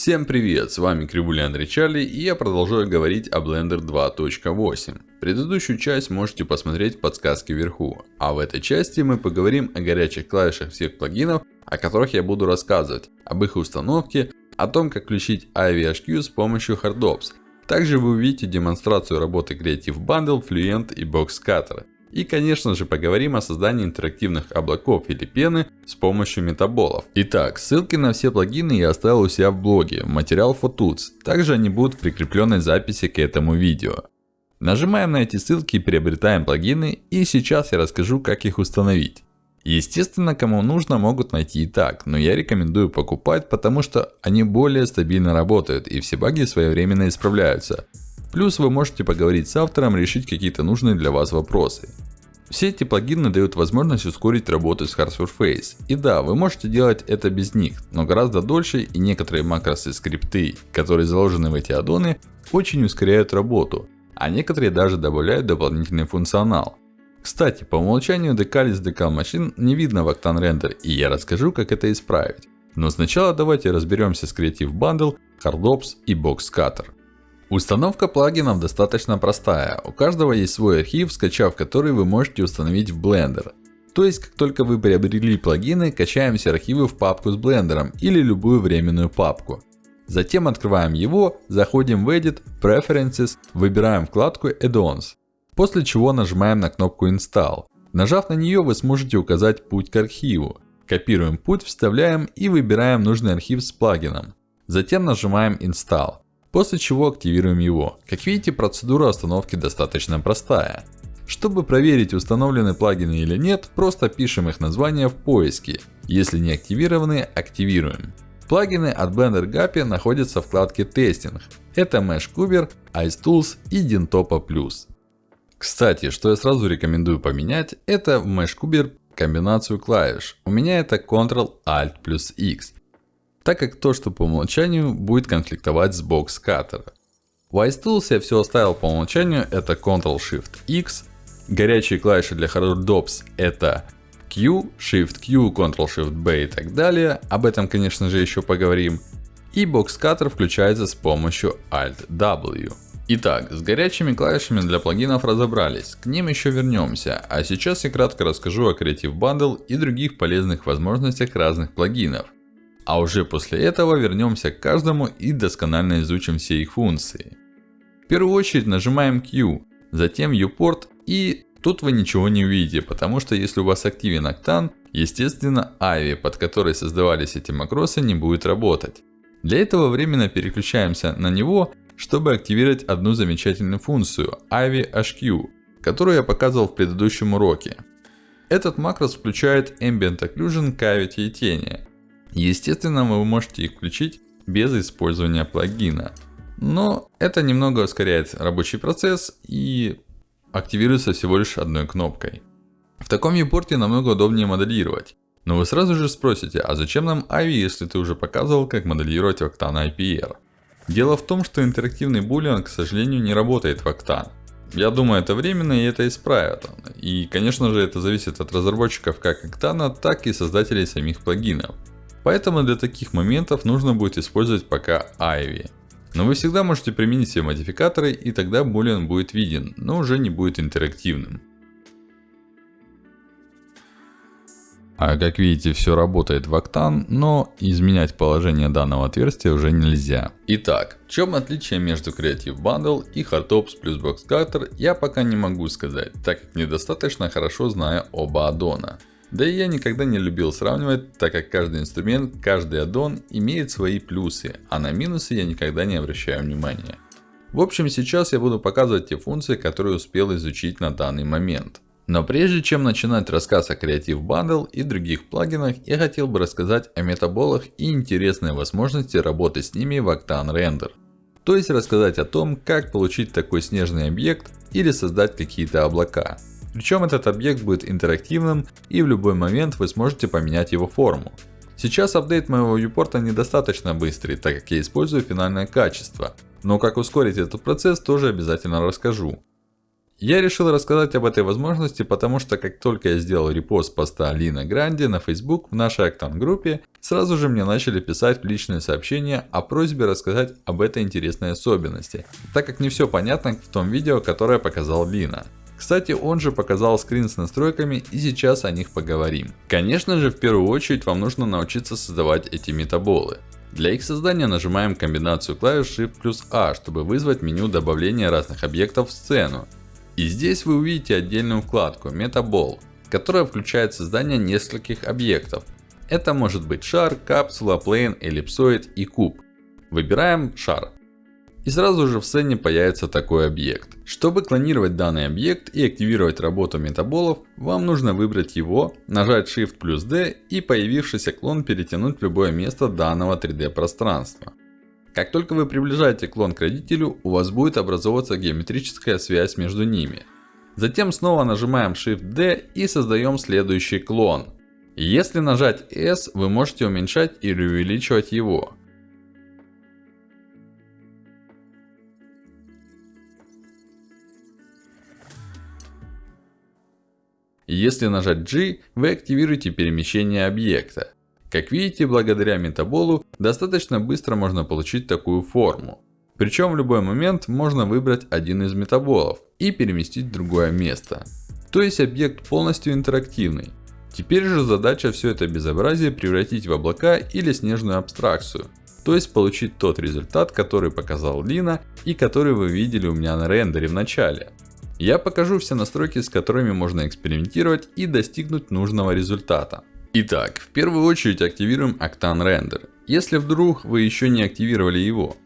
Всем привет, с вами Кривуля Андрей Чарли и я продолжаю говорить о Blender 2.8. Предыдущую часть можете посмотреть в подсказке вверху. А в этой части мы поговорим о горячих клавишах всех плагинов, о которых я буду рассказывать. Об их установке, о том как включить IVHQ с помощью HardOps. Также вы увидите демонстрацию работы Creative Bundle, Fluent и Boxcutter. И конечно же поговорим о создании интерактивных облаков или пены с помощью метаболов. Итак, ссылки на все плагины я оставил у себя в блоге, материал Photuts. Также они будут в прикрепленной записи к этому видео. Нажимаем на эти ссылки и приобретаем плагины. И сейчас я расскажу как их установить. Естественно, кому нужно, могут найти и так, но я рекомендую покупать, потому что они более стабильно работают и все баги своевременно исправляются. Плюс вы можете поговорить с автором, решить какие-то нужные для вас вопросы. Все эти плагины дают возможность ускорить работу с Hard Surface. И да, вы можете делать это без них, но гораздо дольше и некоторые макросы скрипты, которые заложены в эти аддоны, очень ускоряют работу. А некоторые даже добавляют дополнительный функционал. Кстати, по умолчанию Decalis Decal Machine не видно в Octane Render, и я расскажу как это исправить. Но сначала давайте разберемся с Creative Bundle, HardOps и Boxcutter. Установка плагинов достаточно простая. У каждого есть свой архив, скачав который вы можете установить в Blender. То есть, как только вы приобрели плагины, качаем все архивы в папку с блендером или любую временную папку. Затем открываем его, заходим в Edit, Preferences, выбираем вкладку Add-ons. После чего нажимаем на кнопку Install. Нажав на нее, вы сможете указать путь к архиву. Копируем путь, вставляем и выбираем нужный архив с плагином. Затем нажимаем Install. После чего активируем его. Как видите, процедура установки достаточно простая. Чтобы проверить, установлены плагины или нет, просто пишем их название в поиске. Если не активированы, активируем. Плагины от Blender Guppy находятся в вкладке Testing. Это MeshCuber, IceTools и Dintopa. Кстати, что я сразу рекомендую поменять, это в MeshCuber комбинацию клавиш. У меня это Ctrl-Alt плюс X так как то, что по умолчанию будет конфликтовать с Box Cutter. В iTools я все оставил по умолчанию, это Ctrl-Shift-X. Горячие клавиши для HardDops это Q, Shift-Q, Ctrl-Shift-B и так далее. Об этом, конечно же, еще поговорим. И Cutter включается с помощью Alt-W. Итак, с горячими клавишами для плагинов разобрались, к ним еще вернемся. А сейчас я кратко расскажу о Creative Bundle и других полезных возможностях разных плагинов. А уже после этого вернемся к каждому и досконально изучим все их функции. В первую очередь нажимаем Q, затем Viewport и тут вы ничего не увидите, потому что если у вас активен Octane, естественно AVI, под которой создавались эти макросы, не будет работать. Для этого временно переключаемся на него, чтобы активировать одну замечательную функцию AVI HQ, которую я показывал в предыдущем уроке. Этот макрос включает Ambient Occlusion, Cavity и тени. Естественно, вы можете их включить без использования плагина. Но это немного ускоряет рабочий процесс и активируется всего лишь одной кнопкой. В таком viewport намного удобнее моделировать. Но вы сразу же спросите, а зачем нам AVI, если ты уже показывал, как моделировать Octane IPR? Дело в том, что интерактивный булиан, к сожалению, не работает в Octane. Я думаю, это временно и это исправят. И, конечно же, это зависит от разработчиков как Octane, так и создателей самих плагинов. Поэтому для таких моментов нужно будет использовать пока Ivy. Но вы всегда можете применить все модификаторы и тогда Boolean будет виден, но уже не будет интерактивным. А как видите, все работает в Octane, но изменять положение данного отверстия уже нельзя. Итак, в чем отличие между Creative Bundle и Hardtops плюс Boxcutter, я пока не могу сказать, так как недостаточно хорошо знаю оба аддона. Да и я никогда не любил сравнивать, так как каждый инструмент, каждый аддон имеет свои плюсы, а на минусы я никогда не обращаю внимания. В общем, сейчас я буду показывать те функции, которые успел изучить на данный момент. Но прежде чем начинать рассказ о Creative Bundle и других плагинах, я хотел бы рассказать о метаболах и интересной возможности работы с ними в Octane Render. То есть рассказать о том, как получить такой снежный объект или создать какие-то облака. Причем этот объект будет интерактивным и в любой момент вы сможете поменять его форму. Сейчас апдейт моего viewport недостаточно быстрый, так как я использую финальное качество. Но как ускорить этот процесс тоже обязательно расскажу. Я решил рассказать об этой возможности, потому что как только я сделал репост поста Лина Гранди на Facebook в нашей Octane группе, сразу же мне начали писать личные сообщения о просьбе рассказать об этой интересной особенности, так как не все понятно в том видео, которое показал Лина. Кстати, он же показал скрин с настройками и сейчас о них поговорим. Конечно же, в первую очередь вам нужно научиться создавать эти метаболы. Для их создания нажимаем комбинацию клавиш Shift плюс A, чтобы вызвать меню добавления разных объектов в сцену. И здесь вы увидите отдельную вкладку Metaball, которая включает создание нескольких объектов. Это может быть шар, капсула, плейн, эллипсоид и куб. Выбираем шар. И сразу же в сцене появится такой объект. Чтобы клонировать данный объект и активировать работу метаболов, вам нужно выбрать его, нажать Shift плюс D и появившийся клон перетянуть в любое место данного 3D пространства. Как только вы приближаете клон к родителю, у вас будет образовываться геометрическая связь между ними. Затем снова нажимаем Shift D и создаем следующий клон. Если нажать S, вы можете уменьшать или увеличивать его. Если нажать G, вы активируете перемещение объекта. Как видите, благодаря метаболу, достаточно быстро можно получить такую форму. Причем в любой момент можно выбрать один из метаболов и переместить в другое место. То есть объект полностью интерактивный. Теперь же задача все это безобразие превратить в облака или снежную абстракцию. То есть получить тот результат, который показал Лина и который вы видели у меня на рендере в начале. Я покажу все настройки, с которыми можно экспериментировать и достигнуть нужного результата. Итак, в первую очередь активируем Octane Render. Если вдруг вы еще не активировали его.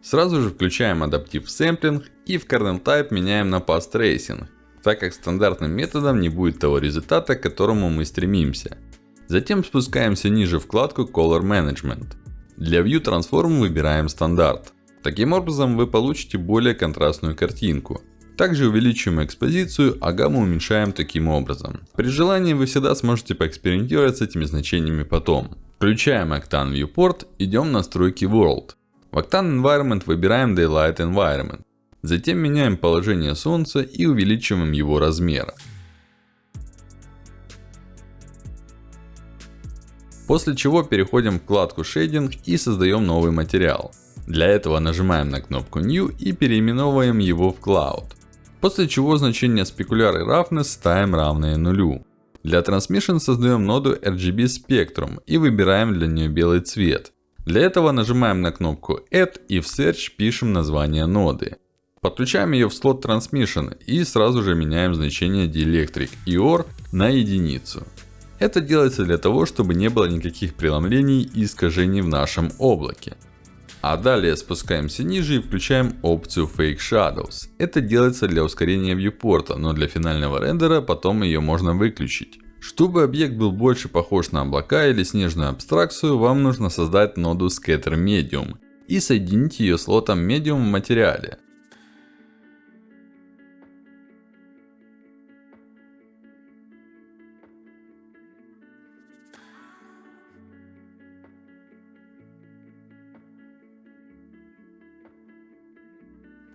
Сразу же включаем Adaptive Sampling и в Kernel Type меняем на Path Tracing. Так как стандартным методом не будет того результата, к которому мы стремимся. Затем спускаемся ниже вкладку Color Management. Для View Transform выбираем стандарт. Таким образом вы получите более контрастную картинку. Также увеличиваем экспозицию, а гамму уменьшаем таким образом. При желании вы всегда сможете поэкспериментировать с этими значениями потом. Включаем Octane Viewport, идем в настройки World. В Octane Environment выбираем Daylight Environment. Затем меняем положение солнца и увеличиваем его размер. После чего переходим в вкладку Shading и создаем новый материал. Для этого нажимаем на кнопку New и переименовываем его в Cloud. После чего значение Specular и Roughness ставим равное нулю. Для Transmission создаем ноду RGB Spectrum и выбираем для нее белый цвет. Для этого нажимаем на кнопку Add и в Search пишем название ноды. Подключаем ее в слот Transmission и сразу же меняем значение Dielectric и OR на единицу. Это делается для того, чтобы не было никаких преломлений и искажений в нашем облаке. А далее спускаемся ниже и включаем опцию Fake Shadows. Это делается для ускорения вьюпорта, но для финального рендера потом ее можно выключить. Чтобы объект был больше похож на облака или снежную абстракцию, вам нужно создать ноду Scatter Medium и соединить ее слотом Medium в материале.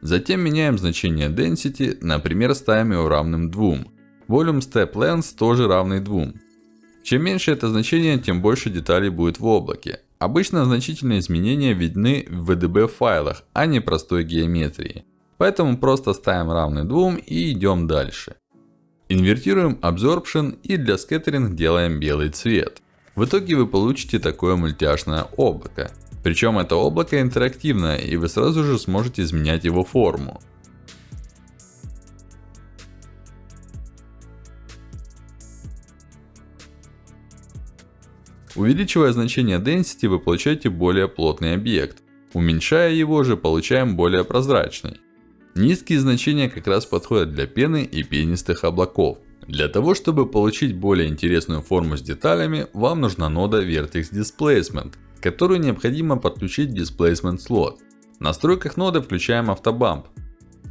Затем меняем значение Density, например ставим его равным 2. Volume Step Length тоже равный 2. Чем меньше это значение, тем больше деталей будет в облаке. Обычно значительные изменения видны в VDB файлах, а не простой геометрии. Поэтому просто ставим равный 2 и идем дальше. Инвертируем Absorption и для Scattering делаем белый цвет. В итоге вы получите такое мультяшное облако. Причем это облако интерактивное, и вы сразу же сможете изменять его форму. Увеличивая значение Density, вы получаете более плотный объект. Уменьшая его же, получаем более прозрачный. Низкие значения как раз подходят для пены и пенистых облаков. Для того, чтобы получить более интересную форму с деталями, вам нужна нода Vertex Displacement, которую необходимо подключить в Displacement слот. В настройках ноды включаем автобамп.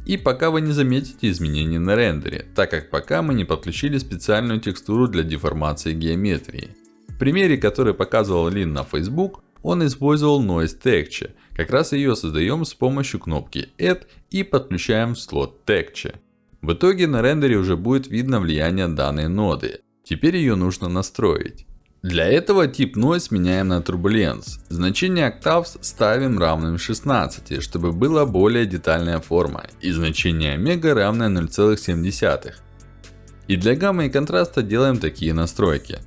И пока вы не заметите изменений на рендере, так как пока мы не подключили специальную текстуру для деформации геометрии. В примере, который показывал Лин на Facebook, он использовал Noise Texture. Как раз ее создаем с помощью кнопки Add и подключаем в слот Texture. В итоге на рендере уже будет видно влияние данной ноды. Теперь ее нужно настроить. Для этого тип Noise меняем на Turbulence. Значение Octaves ставим равным 16, чтобы была более детальная форма. И значение Омега равное 0,7. И для гамма и контраста делаем такие настройки.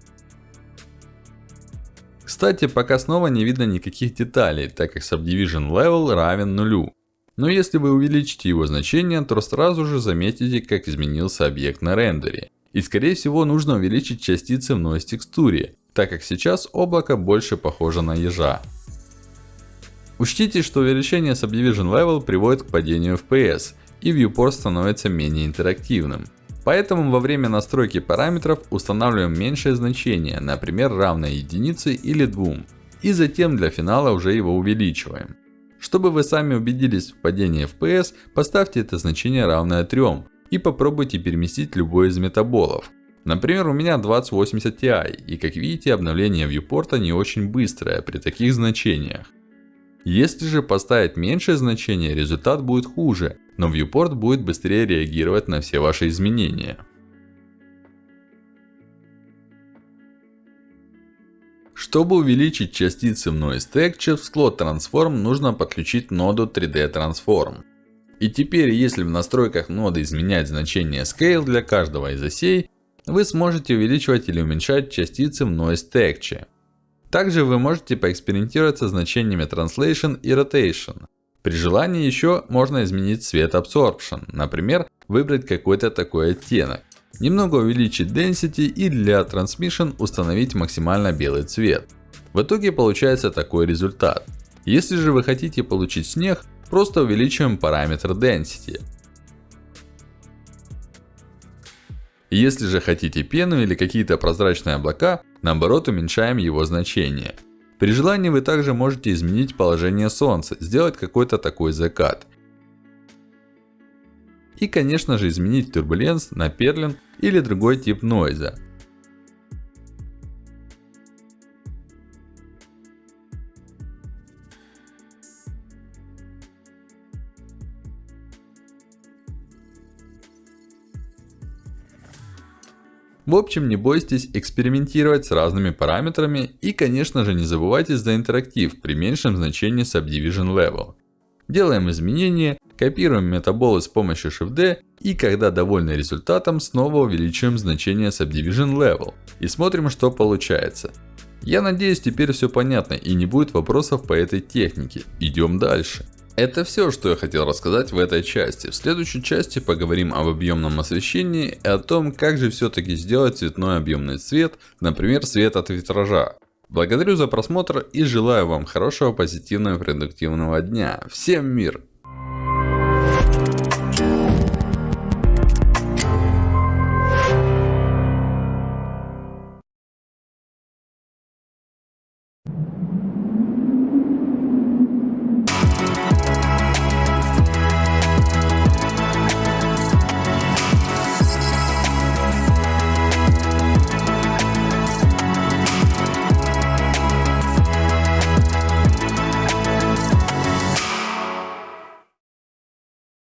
Кстати, пока снова не видно никаких деталей, так как Subdivision Level равен нулю. Но если вы увеличите его значение, то сразу же заметите, как изменился объект на рендере. И скорее всего нужно увеличить частицы в noise текстуре, так как сейчас облако больше похоже на ежа. Учтите, что увеличение Subdivision Level приводит к падению FPS, и viewport становится менее интерактивным. Поэтому во время настройки параметров устанавливаем меньшее значение, например, равное единице или 2. И затем для финала уже его увеличиваем. Чтобы вы сами убедились в падении FPS, поставьте это значение равное 3 и попробуйте переместить любой из метаболов. Например, у меня 2080 Ti, и как видите, обновление вьюпорта не очень быстрое при таких значениях. Если же поставить меньшее значение, результат будет хуже, но viewport будет быстрее реагировать на все ваши изменения. Чтобы увеличить частицы в Noise Texture в Slot Transform нужно подключить ноду 3D Transform. И теперь, если в настройках ноды изменять значение Scale для каждого из осей, вы сможете увеличивать или уменьшать частицы в Noise Texture. Также вы можете поэкспериментировать со значениями Translation и Rotation. При желании еще можно изменить цвет Absorption. Например, выбрать какой-то такой оттенок. Немного увеличить Density и для Transmission установить максимально белый цвет. В итоге получается такой результат. Если же вы хотите получить снег, просто увеличиваем параметр Density. Если же хотите пену или какие-то прозрачные облака, наоборот уменьшаем его значение. При желании вы также можете изменить положение солнца, сделать какой-то такой закат. И конечно же изменить турбуленс на перлин или другой тип нойза. В общем, не бойтесь экспериментировать с разными параметрами и, конечно же, не забывайте за интерактив при меньшем значении Subdivision Level. Делаем изменения, копируем метаболы с помощью Shift-D и, когда довольны результатом, снова увеличиваем значение Subdivision Level и смотрим, что получается. Я надеюсь, теперь все понятно и не будет вопросов по этой технике. Идем дальше. Это все, что я хотел рассказать в этой части. В следующей части поговорим об объемном освещении и о том, как же все-таки сделать цветной объемный цвет, например, свет от витража. Благодарю за просмотр и желаю вам хорошего, позитивного и продуктивного дня. Всем мир!